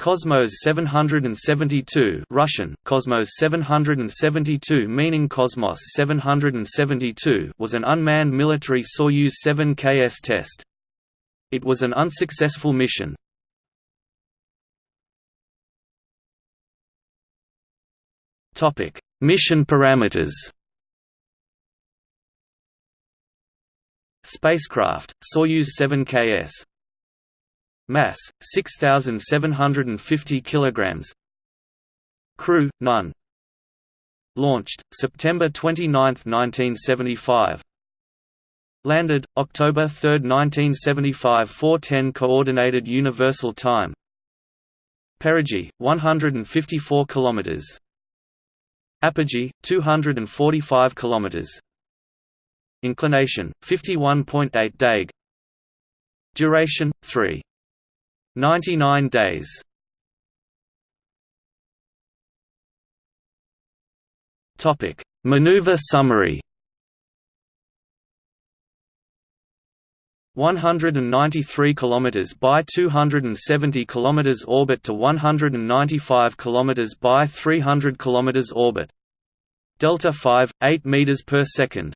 Cosmos 772 Russian, Cosmos 772 meaning Cosmos 772 was an unmanned military Soyuz 7KS test. It was an unsuccessful mission. Topic Mission parameters Spacecraft, Soyuz 7KS Mass 6750 kilograms. Crew none. Launched September 29, 1975. Landed October 3, 1975 410 coordinated universal time. Perigee 154 kilometers. Apogee 245 kilometers. Inclination 51.8 deg. Duration 3 99 days. Topic: Maneuver summary. 193 km by 270 km orbit to 195 km by 300 km orbit. Delta 5 8 meters per second.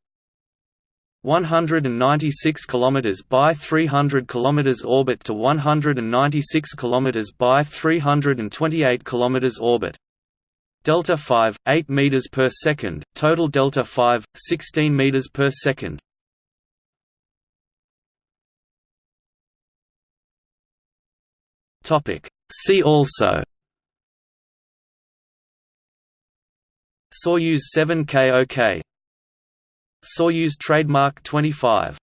196 km by 300 km orbit to 196 km by 328 km orbit. Delta 5 8 meters per second, total delta 5 16 meters per second. Topic See also Soyuz 7K OK Soyuz trademark 25